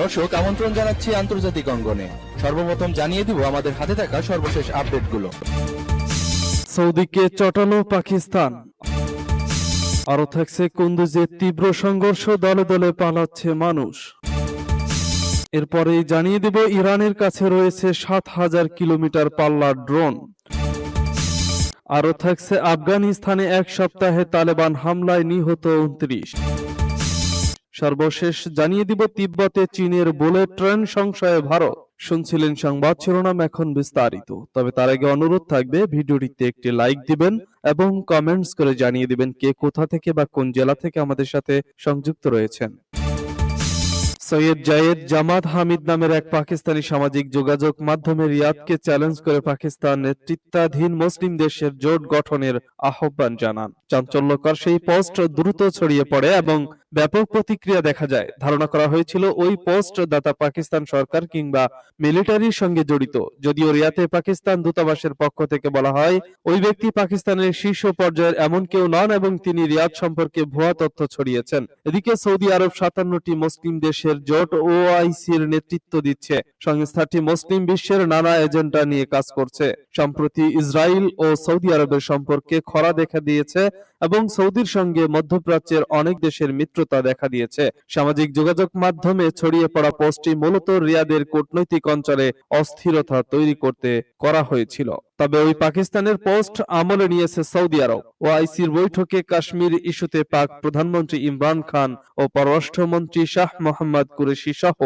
দর্শক, আমন্ত্রণ জানাচ্ছি আন্তর্জাতিক অঙ্গনে। সর্বপ্রথম জানিয়ে দিব আমাদের হাতে থাকা সর্বশেষ আপডেটগুলো। সৌদিকে চটালো পাকিস্তান। আরও থাকছে কুন্দুজে তীব্র সংঘর্ষ, দলে দলে পালাচ্ছে মানুষ। এরপরেই জানিয়ে দেব ইরানের কাছে রয়েছে সাত হাজার কিলোমিটার পাল্লার ড্রোন। আরও থাকছে আফগানিস্তানে এক সপ্তাহে তালেবান হামলায় নিহত উনত্রিশ। সর্বশেষ জানিয়ে দিব তিব্বতে চীনের বুলেট ট্রেন সংশয়ে ভারত। শুনছিলেন সংবাদ শিরোনাম এখন বিস্তারিত। তবে তার আগে অনুরোধ থাকবে, ভিডিওটিতে একটি লাইক দিবেন এবং কমেন্টস করে জানিয়ে দিবেন কে কোথা থেকে বা কোন জেলা থেকে আমাদের সাথে সংযুক্ত রয়েছেন। সৈয়দ জায়েদ জামাত হামিদ নামের এক পাকিস্তানি সামাজিক যোগাযোগ মাধ্যমে রিয়াদকে চ্যালেঞ্জ করে পাকিস্তান নেতৃত্বাধীন মুসলিম দেশের জোট গঠনের আহ্বান জানান। চাঞ্চল্যকর সেই পোস্ট দ্রুত ছড়িয়ে পড়ে এবং ব্যাপক প্রতিক্রিয়া দেখা যায়। ধারণা করা হয়েছিল ওই পোস্ট দাতা পাকিস্তান সরকার কিংবা মিলিটারির সঙ্গে জড়িত। যদিও রিয়াতে পাকিস্তান দূতাবাসের পক্ষ থেকে বলা হয়, ওই ব্যক্তি পাকিস্তানের শীর্ষ পর্যায়ের এমন কেউ নন এবং তিনি রিয়াদ সম্পর্কে ভুয়া তথ্য ছড়িয়েছেন। এদিকে সৌদি আরব সাতান্নটি মুসলিম দেশের জোট ওআইসির নেতৃত্ব দিচ্ছে। সংস্থাটি মুসলিম বিশ্বের নানা এজেন্ডা নিয়ে কাজ করছে। সম্প্রতি ইসরায়েল ও সৌদি আরবের সম্পর্কে খরা দেখা দিয়েছে এবং সৌদির সঙ্গে মধ্যপ্রাচ্যের অনেক দেশের মিত্রতা দেখা দিয়েছে। সামাজিক যোগাযোগ মাধ্যমে ছড়িয়ে পড়া পোস্টটি মূলত রিয়াদের কূটনৈতিক অঞ্চলে অস্থিরতা তৈরি করতে করা হয়েছিল। তবে ওই পাকিস্তানের পোস্ট আমলে নিয়েছে সৌদি আরব। ও আইসির বৈঠকে কাশ্মীর ইস্যুতে পাক প্রধানমন্ত্রী ইমরান খান ও পররাষ্ট্রমন্ত্রী শাহ মোহাম্মদ কুরেশি সহ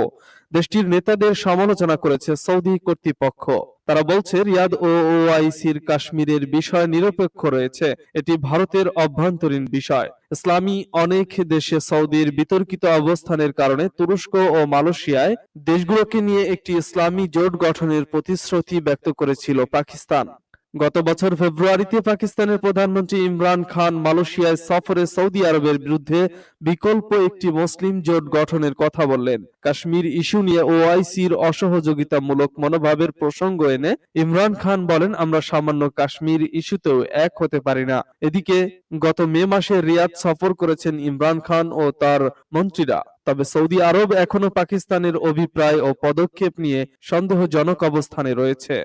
দেশটির নেতাদের সমালোচনা করেছে সৌদি কর্তৃপক্ষ। তারা বলছে, রিয়াদ ও ওআইসির কাশ্মীরের বিষয় নিরপেক্ষ রয়েছে। এটি ভারতের অভ্যন্তরীণ বিষয়। ইসলামী অনেক দেশে সৌদির বিতর্কিত অবস্থানের কারণে তুরস্ক ও মালয়েশিয়ায় দেশগুলোকে নিয়ে একটি ইসলামী জোট গঠনের প্রতিশ্রুতি ব্যক্ত করেছিল পাকিস্তান। গত বছর ফেব্রুয়ারিতে পাকিস্তানের প্রধানমন্ত্রী ইমরান খান মালয়েশিয়ায় সফরে সৌদি আরবের বিরুদ্ধে বিকল্প একটি মুসলিম জোট গঠনের কথা বললেন। কাশ্মীর ইস্যু নিয়ে ওআইসির অসহযোগিতামূলক মনোভাবের প্রসঙ্গ এনে ইমরান খান বলেন, আমরা সামান্য কাশ্মীর ইস্যুতেও এক হতে পারি না। এদিকে, গত মে মাসে রিয়াদ সফর করেছেন ইমরান খান ও তার মন্ত্রীরা। তবে সৌদি আরব এখনও পাকিস্তানের অভিপ্রায় ও পদক্ষেপ নিয়ে সন্দেহজনক অবস্থানে রয়েছে।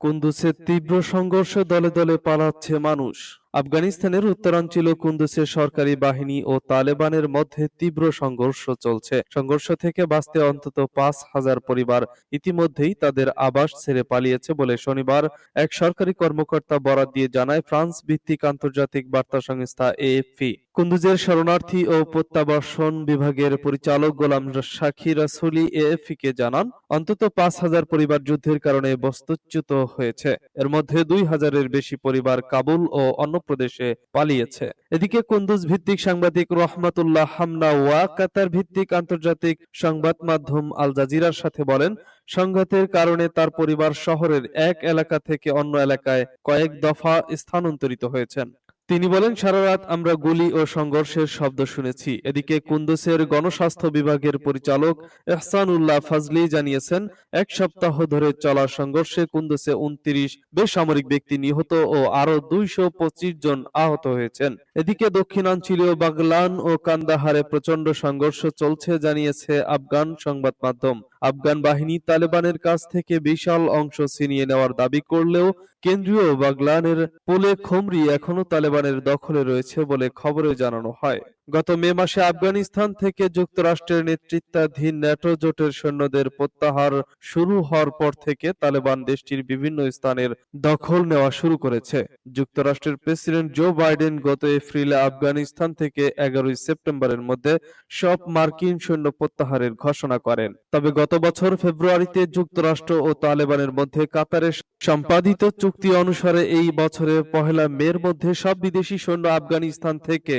কুন্দুসের তীব্র সংঘর্ষ দলে দলে পালাচ্ছে মানুষ। আফগানিস্তানের উত্তরাঞ্চল কুন্দুসে সরকারি বাহিনী ও তালেবানের মধ্যে তীব্র সংঘর্ষ চলছে। সংঘর্ষ থেকে বাঁচতে অন্তত পাঁচ হাজার পরিবার ইতিমধ্যেই তাদের আবাস ছেড়ে পালিয়েছে বলে শনিবার এক সরকারি কর্মকর্তা বরাত দিয়ে জানায় ফ্রান্স ভিত্তিক আন্তর্জাতিক বার্তা সংস্থা এএফপি। কুন্দুজের শরণার্থী ও প্রত্যাবাসন বিভাগের পরিচালক গোলাম সাক্ষী রাসুলি এএফপি কে জানান, অন্তত পাঁচ হাজার পরিবার যুদ্ধের কারণে বস্তুচ্যুত হয়েছে। এর মধ্যে দুই হাজারের বেশি পরিবার কাবুল ও অন্য প্রদেশে পালিয়েছে। এদিকে কুন্দুজ ভিত্তিক সাংবাদিক রহমাতুল্লাহ হামনা ওয়া কাতার ভিত্তিক আন্তর্জাতিক সংবাদ মাধ্যম আল জাজিরার সাথে বলেন, সংঘাতের কারণে তার পরিবার শহরের এক এলাকা থেকে অন্য এলাকায় কয়েক দফা স্থানান্তরিত হয়েছেন। তিনি বলেন, সারা রাত আমরা গুলি ও সংঘর্ষের শব্দ শুনেছি। এদিকে কুন্দুসের গণস্বাস্থ্য বিভাগের পরিচালক এহসানুল্লাহ ফাজলি জানিয়েছেন, এক সপ্তাহ ধরে চলা সংঘর্ষে কুন্দুসে উনত্রিশ বেসামরিক ব্যক্তি নিহত ও আরও দুইশো পঁচিশ জন আহত হয়েছেন। এদিকে দক্ষিণাঞ্চলীয় বাগলান ও কান্দাহারে প্রচণ্ড সংঘর্ষ চলছে জানিয়েছে আফগান সংবাদ মাধ্যম। আফগান বাহিনী তালেবানের কাছ থেকে বিশাল অংশ ছিনিয়ে নেওয়ার দাবি করলেও কেন্দ্রীয় বাগলানের পোলে খোমরি এখনও তালেবানের দখলে রয়েছে বলে খবরে জানানো হয়। গত মে মাসে আফগানিস্তান থেকে যুক্তরাষ্ট্রের নেতৃত্বাধীন ন্যাটো জোটের সৈন্যদের প্রত্যাহার শুরু হওয়ার পর থেকে তালেবান দেশটির বিভিন্ন স্থানের দখল নেওয়া শুরু করেছে। যুক্তরাষ্ট্রের প্রেসিডেন্ট জো বাইডেন গত এপ্রিলে আফগানিস্তান থেকে এগারোই সেপ্টেম্বরের মধ্যে সব মার্কিন সৈন্য প্রত্যাহারের ঘোষণা করেন। তবে গত বছর ফেব্রুয়ারিতে যুক্তরাষ্ট্র ও তালেবানের মধ্যে কাতারে সম্পাদিত চুক্তি অনুসারে এই বছরের পহেলা মের মধ্যে সব বিদেশি সৈন্য আফগানিস্তান থেকে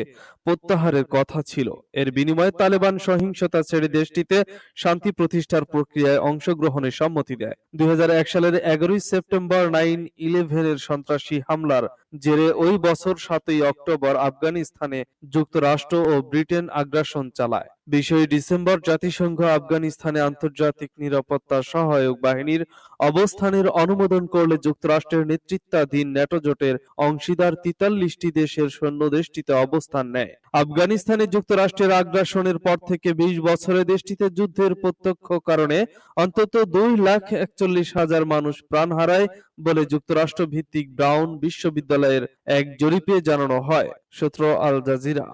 প্রত্যাহারের কথা ছিল। এর বিনিময়ে তালেবান সহিংসতা ছেড়ে দেশটিতে শান্তি প্রতিষ্ঠার প্রক্রিয়ায় অংশগ্রহণের সম্মতি দেয়। দুই হাজার এক সালের এগারোই সেপ্টেম্বর নাইন ইলেভেনের সন্ত্রাসী হামলার জেরে ওই বছর সাতই অক্টোবর আফগানিস্তানে যুক্তরাষ্ট্র ও ব্রিটেন আগ্রাসন চালায়। বিশই ডিসেম্বর জাতিসংঘ আফগানিস্তানে আন্তর্জাতিক নিরাপত্তা সহায়ক বাহিনীর অবস্থানের অনুমোদন করলে যুক্তরাষ্ট্রের নেতৃত্বাধীন ন্যাটো জোটের অংশীদার তিতাল্লিশটি দেশের সৈন্য দেশটিতে অবস্থান নেয়। আফগানিস্তানে যুক্তরাষ্ট্রের আগ্রাসনের পর থেকে বিশ বছরে দেশটিতে যুদ্ধের প্রত্যক্ষ কারণে অন্তত দুই লাখ একচল্লিশ হাজার মানুষ প্রাণ হারায় বলে যুক্তরাষ্ট্র ভিত্তিক ব্রাউন বিশ্ববিদ্যালয়ের এক জরিপে জানানো হয়, সূত্র আল জাজিরা।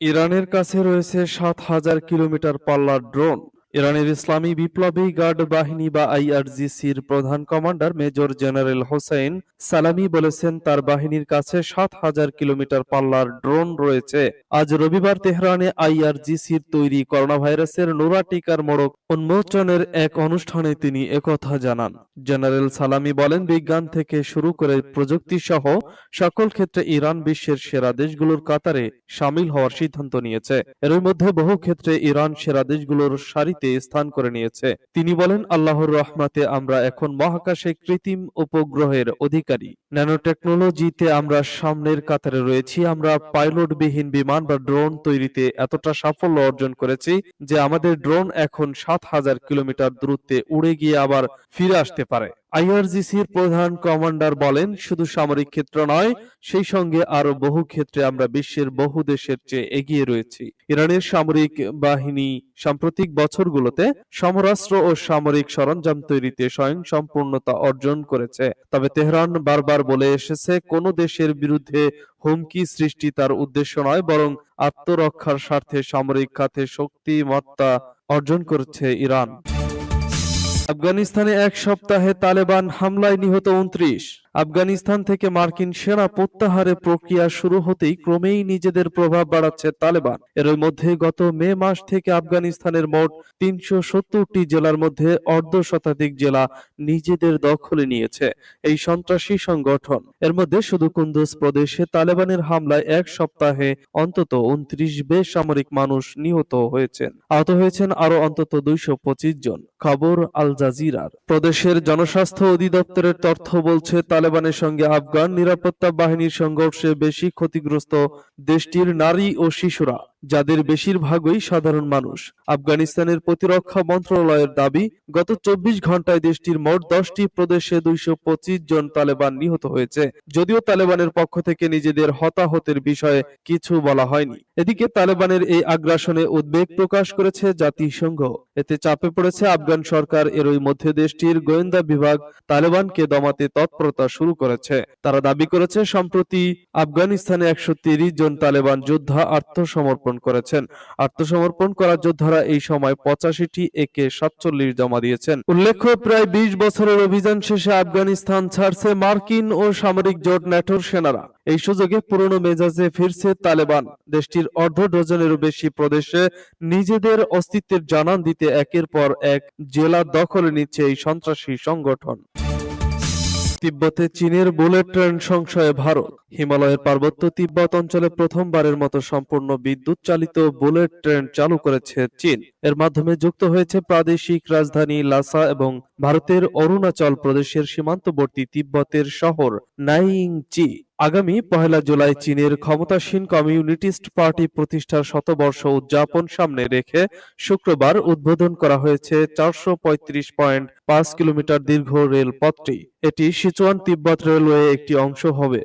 ইরানের কাছে রয়েছে সাত হাজার কিলোমিটার পাল্লার ড্রোন। ইরানের ইসলামী বিপ্লবী গার্ড বাহিনী বা আইআরজিসির প্রধান কমান্ডার মেজর জেনারেল হোসেন সালামি বলেছেন, তার বাহিনীর কাছে সাত হাজার কিলোমিটার পাল্লার ড্রোন রয়েছে। আজ রবিবার তেহরানে আইআরজিসির তৈরি করোনা ভাইরাসের নোরা টিকার মোড়ক উন্মোচনের এক অনুষ্ঠানে তিনি একথা জানান। জেনারেল সালামি বলেন, বিজ্ঞান থেকে শুরু করে প্রযুক্তি সহ সকল ক্ষেত্রে ইরান বিশ্বের সেরা দেশগুলোর কাতারে সামিল হওয়ার সিদ্ধান্ত নিয়েছে। এর মধ্যে বহু ক্ষেত্রে ইরান সেরা দেশগুলোর সারিতে স্থান করে নিয়েছে। তিনি বলেন, আল্লাহর রহমাতে আমরা এখন মহাকাশে কৃত্রিম উপগ্রহের অধিকারী। ন্যানো টেকনোলজিতে আমরা সামনের কাতারে রয়েছি, আমরা পাইলটবিহীন বিমান বা ড্রোন তৈরিতে এতটা সাফল্য অর্জন করেছি যে আমাদের ড্রোন এখন সাত হাজার কিলোমিটার দূরত্বে উড়ে গিয়ে আবার ফিরে আসতে পারে। আইআরজিসির প্রধান কমান্ডার বলেন, শুধু সামরিক ক্ষেত্র নয়, সেই সঙ্গে আরও বহু ক্ষেত্রে আমরা বিশ্বের বহু দেশের চেয়ে এগিয়ে রয়েছি। ইরানের সামরিক বাহিনী সাম্প্রতিক বছরগুলোতে সমরাস্ত্র ও সামরিক সরঞ্জাম তৈরিতে স্বয়ং সম্পূর্ণতা অর্জন করেছে। তবে তেহরান বারবার বলে এসেছে, কোন দেশের বিরুদ্ধে হুমকি সৃষ্টি তার উদ্দেশ্য নয়, বরং আত্মরক্ষার স্বার্থে সামরিক খাতে শক্তিমত্তা অর্জন করেছে ইরান। আফগানিস্তানে এক সপ্তাহে তালেবান হামলায় নিহত উনত্রিশ আফগানিস্তান থেকে মার্কিন সেনা প্রত্যাহারের প্রক্রিয়া শুরু হতেই ক্রমেই নিজেদের প্রভাব বাড়াচ্ছে তালেবান। এর মধ্যে গত মে মাস থেকে আফগানিস্তানের মোট তিনশো জেলার মধ্যে অর্ধ শতাধিক জেলা নিজেদের দখলে নিয়েছে এই সন্ত্রাসী সংগঠন। এর মধ্যে শুধু কুন্দুজ প্রদেশে তালেবানের হামলায় এক সপ্তাহে অন্তত উনত্রিশ বেসামরিক মানুষ নিহত হয়েছেন। আহত হয়েছেন আরও অন্তত দুইশো পঁচিশ জন। খবর আল জাজিরার। প্রদেশের জনস্বাস্থ্য অধিদপ্তরের তথ্য বলছে তালেবানের সঙ্গে আফগান নিরাপত্তা বাহিনীর সংঘর্ষে বেশি ক্ষতিগ্রস্ত দেশটির নারী ও শিশুরা। যাদের বেশিরভাগই সাধারণ মানুষ। আফগানিস্তানের প্রতিরক্ষা মন্ত্রণালয়ের দাবি, গত চব্বিশ ঘন্টায় দেশটির মোট দশটি প্রদেশে দুইশো জন তালেবান নিহত হয়েছে। যদিও তালেবানের পক্ষ থেকে নিজেদের হতাহতের বিষয়ে কিছু বলা হয়নি। এদিকে তালেবানের এই আগ্রাসনে উদ্বেগ প্রকাশ করেছে জাতিসংঘ। এতে চাপে পড়েছে আফগান সরকার, এরই মধ্যে দেশটির গোয়েন্দা বিভাগ তালেবানকে দমাতে তৎপরতা শুরু করেছে। তারা দাবি করেছে, সম্প্রতি আফগানিস্তানে একশো জন তালেবান যোদ্ধা আত্মসমর্পণ করেছেন। আত্মসমর্পণ করা যোদ্ধারা এই সময় পঁচাশিটি একে সাতচল্লিশ জমা দিয়েছেন। উল্লেখ্য, প্রায় বিশ বছরের অভিযান শেষে আফগানিস্তান ছাড়ছে মার্কিন ও সামরিক জোট ন্যাটোর সেনারা। এই সুযোগে পুরনো মেজাজে ফিরছে তালেবান। দেশটির অর্ধ ডজনেরও বেশি প্রদেশে নিজেদের অস্তিত্বের জানান দিতে একের পর এক জেলা দখলে নিচ্ছে এই সন্ত্রাসী সংগঠন। তিব্বতে চীনের বুলেট ট্রেন সংশয়ে ভারত। হিমালয়ের পার্বত্য তিব্বত অঞ্চলে প্রথমবারের মতো সম্পূর্ণ বিদ্যুৎ চালিত বুলেট ট্রেন চালু করেছে চীন। এর মাধ্যমে যুক্ত হয়েছে প্রাদেশিক রাজধানী লাসা এবং ভারতের অরুণাচল প্রদেশের সীমান্তবর্তী তিব্বতের শহর নাইংচি। আগামী পহেলা জুলাই চীনের ক্ষমতাসীন কমিউনিটিস্ট পার্টি প্রতিষ্ঠার শতবর্ষ উদযাপন সামনে রেখে শুক্রবার উদ্বোধন করা হয়েছে চারশো পঁয়ত্রিশ পয়েন্ট পাঁচ কিলোমিটার দীর্ঘ রেল পথটি এটি সিচুয়ান তিব্বত রেলওয়ে একটি অংশ হবে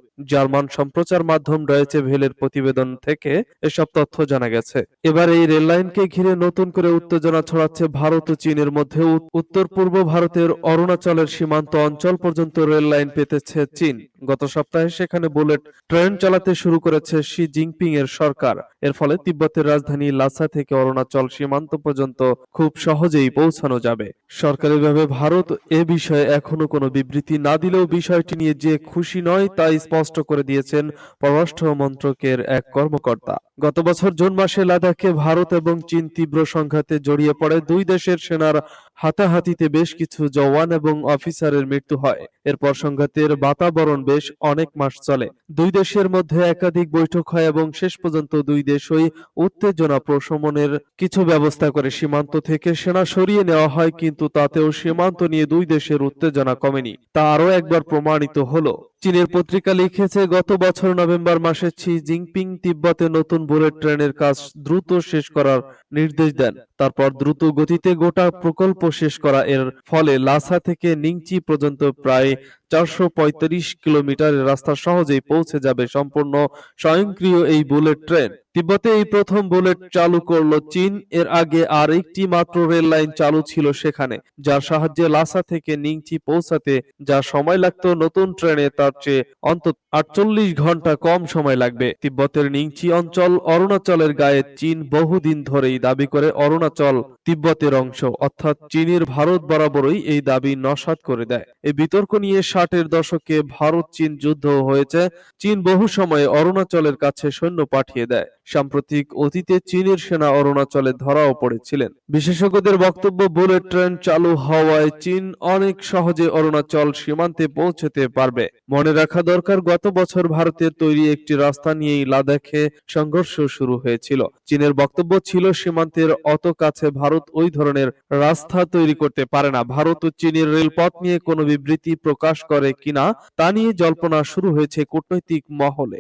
জার্মান সম্প্রচার মাধ্যম রয়েছে ভেলের প্রতিবেদন থেকে এসব তথ্য জানা গেছে। এবার এই রেল লাইনকে ঘিরে নতুন করে উত্তেজনা ছড়াচ্ছে ভারত ও চীনের মধ্যে। উত্তর পূর্ব ভারতের অরুণাচলের সীমান্ত অঞ্চল পর্যন্ত রেল লাইন পেতেছে চীন। গত সপ্তাহে সেখানে বুলেট ট্রেন চালাতে শুরু করেছে শি জিনপিং এর সরকার। এর ফলে তিব্বতের রাজধানী লাসা থেকে অরুণাচল সীমান্ত পর্যন্ত খুব সহজেই পৌঁছানো যাবে। সরকারিভাবে ভারত এ বিষয়ে এখনও কোনো বিবৃতি না দিলেও বিষয়টি নিয়ে যে খুশি নয় তা স্পষ্ট করে দিয়েছেন পররাষ্ট্র মন্ত্রকের এক কর্মকর্তা। গত বছর জুন মাসে লাদাখে ভারত এবং চীন তীব্র সংঘাতে জড়িয়ে পড়ে দুই দেশের সেনার হাতাহাতিতে বেশ কিছু জওয়ান এবং অফিসারের মৃত্যু হয়। এরপর সংঘাতের বাতাবরণ বেশ অনেক মাস চলে। দুই দেশের মধ্যে একাধিক বৈঠক হয় এবং শেষ পর্যন্ত দুই দেশই উত্তেজনা প্রশমনের কিছু ব্যবস্থা করে সীমান্ত থেকে সেনা সরিয়ে নেওয়া হয়, কিন্তু তাতেও সীমান্ত নিয়ে দুই দেশের উত্তেজনা কমেনি। তা আরও একবার প্রমাণিত হলো। চীনের পত্রিকা লিখেছে, গত বছর নভেম্বর মাসে শি জিনপিং তিব্বতে নতুন বুলেট ট্রেনের কাজ দ্রুত শেষ করার নির্দেশ দেন। তারপর দ্রুত গতিতে গোটা প্রকল্প শেষ করা। এর ফলে লাসা থেকে নিংচি পর্যন্ত প্রায় চারশো কিলোমিটারের রাস্তা সহজেই পৌঁছে যাবে সম্পূর্ণ স্বয়ংক্রিয় এই বুলেট ট্রেন। তিব্বতে এই প্রথম বুলেট চালু করল চীন। এর আগে আর একটি মাত্র রেল লাইন চালু ছিল সেখানে, যার সাহায্যে লাসা থেকে নিংচি পৌঁছাতে যা সময় লাগতো নতুন ট্রেনে, তার চেয়ে অন্তত আটচল্লিশ ঘণ্টা কম সময় লাগবে। তিব্বতের নিংচি অঞ্চল অরুণাচলের গায়ে চীন বহুদিন ধরেই দাবি করে অরুণাচল। তিব্বতের অংশ। অর্থাৎ চীনের ভারত বরাবরই এই দাবি নস্যাৎ করে দেয়। এই বিতর্ক নিয়ে ষাটের দশকে ভারত চীন যুদ্ধ হয়েছে। চীন বহু সময়ে অরুণাচলের কাছে সৈন্য পাঠিয়ে দেয়। সাম্প্রতিক অতীতে চীনের সেনা অরুণাচলে ধরাও পড়েছিলেন। বিশেষজ্ঞদের বক্তব্য, বুলেট ট্রেন চালু হওয়ায় চীন অনেক সহজে অরুণাচল সীমান্তে পৌঁছতে পারবে। মনে রাখা দরকার, গত বছর ভারতের তৈরি একটি রাস্তা নিয়েই লাদাখে সংঘর্ষ শুরু হয়েছিল। চীনের বক্তব্য ছিল, সীমান্তের অত কাছে ভারত ওই ধরনের রাস্তা তৈরি করতে পারে না। ভারত ও চীনের রেলপথ নিয়ে কোনো বিবৃতি প্রকাশ করে কিনা, তা নিয়ে জল্পনা শুরু হয়েছে কূটনৈতিক মহলে।